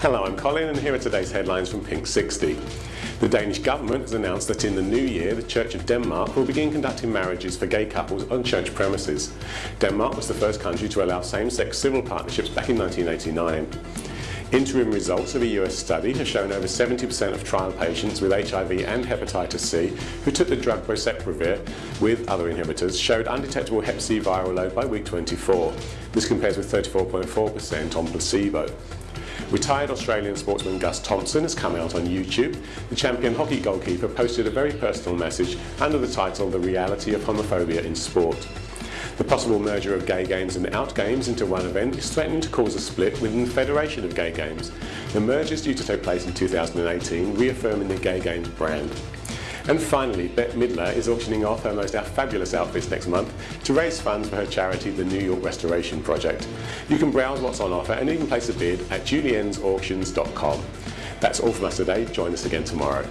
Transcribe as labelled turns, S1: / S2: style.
S1: Hello, I'm Colin and here are today's headlines from Pink 60. The Danish government has announced that in the new year the Church of Denmark will begin conducting marriages for gay couples on church premises. Denmark was the first country to allow same-sex civil partnerships back in 1989. Interim results of a US study have shown over 70% of trial patients with HIV and hepatitis C who took the drug boceprevir with other inhibitors showed undetectable hep C viral load by week 24. This compares with 34.4% on placebo. Retired Australian sportsman Gus Thompson has come out on YouTube. The champion hockey goalkeeper posted a very personal message under the title The Reality of Homophobia in Sport. The possible merger of gay games and out games into one event is threatening to cause a split within the Federation of Gay Games. The merger is due to take place in 2018, reaffirming the Gay Games brand. And finally, Bette Midler is auctioning off her most fabulous outfits next month to raise funds for her charity, the New York Restoration Project. You can browse what's on offer and even place a bid at juliensauctions.com. That's all from us today. Join us again tomorrow.